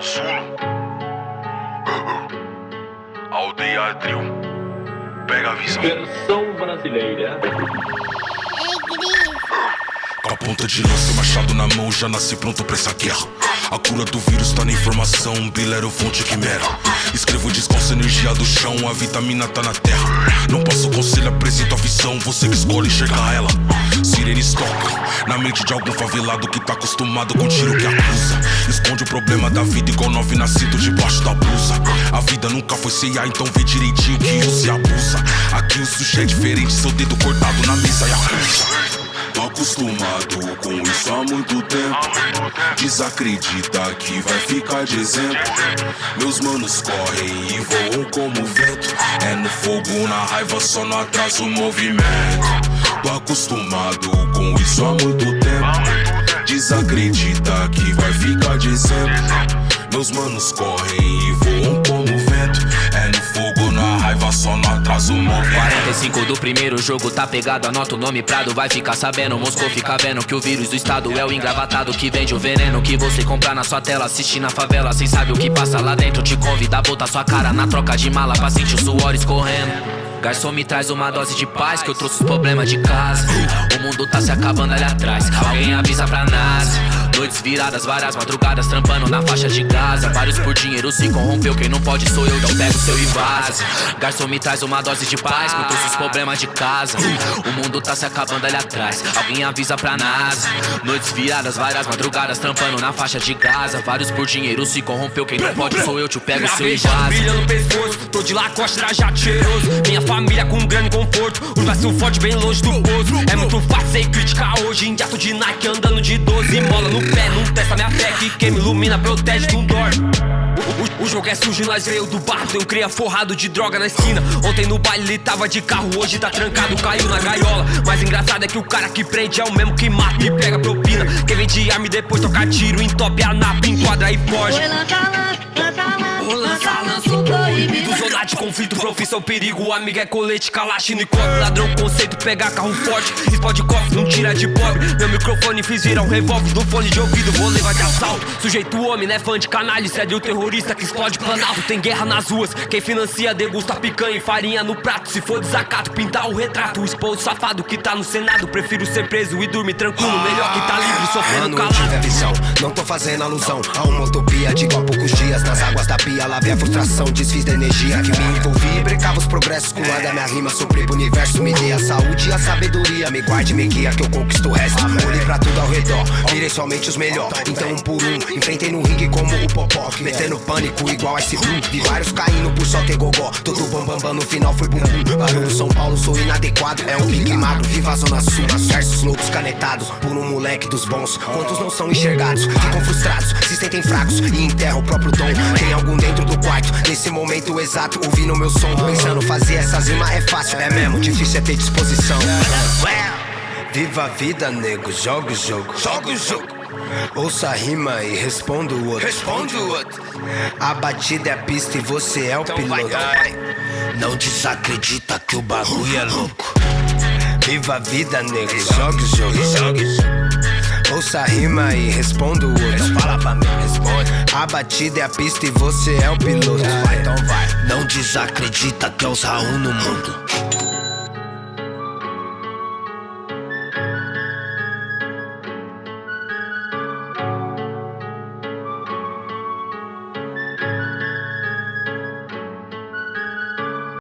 o Sul. Aldeia Trio. Pega a visão. Versão brasileira. Com a ponta de lança, machado na mão, já nasci pronto pra essa guerra. A cura do vírus tá na informação, bilero fonte quimera. Escrevo descanso energia do chão, a vitamina tá na terra. Não passo conselho, apresento a visão, você que escolhe enxergar ela. Sirene estoca, na mente de algum favelado que tá acostumado com tiro que acusa. Esconde o problema da vida igual nove nascido debaixo da blusa. A vida nunca foi ceia, então vê direitinho que use e abusa. Aqui o sushi é diferente, seu dedo cortado na mesa e acusa. Tô acostumado com isso há muito tempo. Desacredita que vai ficar de exemplo. Meus manos correm e voam como vento. É no fogo, na raiva, só não atrasa o movimento. Tô acostumado com isso há muito tempo. Desacredita que vai ficar de exemplo. Meus manos correm e voam como vento. É no fogo, na raiva, só não atrasa o movimento. 45 do primeiro jogo tá pegado, anota o nome Prado Vai ficar sabendo, Moscou fica vendo Que o vírus do estado é o engravatado Que vende o veneno que você compra na sua tela Assiste na favela, cê sabe o que passa lá dentro Te convida a botar sua cara na troca de mala Pra sentir o suor escorrendo Garçom me traz uma dose de paz Que eu trouxe os problemas de casa. O mundo tá se acabando ali atrás. Alguém avisa pra NASA Noites viradas, várias madrugadas trampando na faixa de Gaza. Vários por dinheiro se corrompeu, quem não pode sou eu, então pega o seu e vaza Garçom me traz uma dose de paz, eu trouxe os problemas de casa. O mundo tá se acabando ali atrás, alguém avisa pra NASA. Noites viradas, várias madrugadas trampando na faixa de Gaza. Vários por dinheiro se corrompeu, quem não pode sou eu, te pego seu e vaza no pescoço Tô de lacoste, trajado cheiroso. Minha família com grande conforto Os braços fortes bem longe do poço. É muito fácil sem criticar hoje Em gato de Nike andando de 12 Mola no pé, não testa minha fé Que quem me ilumina protege, não dorme. O, o- jogo é sujo, nós veio do barro Eu cria forrado de droga na esquina. Ontem no baile ele tava de carro Hoje tá trancado, caiu na gaiola. Mas engraçado é que o cara que prende É o mesmo que mata e pega propina. Quem vende arma e depois toca tiro Entope a napa, enquadra e foge. Lança, lança, lança, conflito, profissão, perigo. O amigo é colete, calachino e copo Ladrão, conceito, pegar carro forte. Explode cofre, não tira de pobre Meu microfone fiz virar um revólver no fone de ouvido. Vou levar de assalto. Sujeito homem, né fã de canalha. Cede o terrorista que explode planalto. Tem guerra nas ruas. Quem financia degusta picanha e farinha no prato. Se for desacato, pintar o retrato. O esposo safado que tá no senado. Prefiro ser preso e dormir tranquilo. Melhor que tá livre, sofrendo calado. tive a visão, não tô fazendo alusão A uma utopia de igual a poucos dias Nas águas da pia, lavei a frustração Desfiz da energia que me envolvi E brecava os progressos com a da minha rima Sopri pro universo, me dê a saúde e a sabedoria Me guarde, me guia que eu conquisto o resto redor, virei somente os melhor Então um por um, enfrentei no ringue como o Popó Metendo pânico igual esse Blue Vi vários caindo por só ter gogó. Todo bam bam bam, no final foi bumbum. Barulho São Paulo, sou inadequado. É um pique magro, viva a zona sul. Versos loucos canetados por um moleque dos bons. Quantos não são enxergados, ficam frustrados Se sentem fracos. E enterram o próprio dom. Tem algum dentro do quarto, nesse momento exato Ouvindo meu som, pensando fazer essas rimas é fácil. É mesmo, difícil é ter disposição Viva a vida, nego, joga o jogo. Joga o jogo. Ouça a rima e responda o outro. Responde o outro. A batida é a pista e você é o piloto. Não desacredita que o bagulho é louco. Viva a vida, nego, joga. O jogo. Joga. O jogo Ouça a rima e responda o outro. Fala pra mim, responde. A batida é a pista e você é o piloto. Então vai. Não desacredita que é os Raul no mundo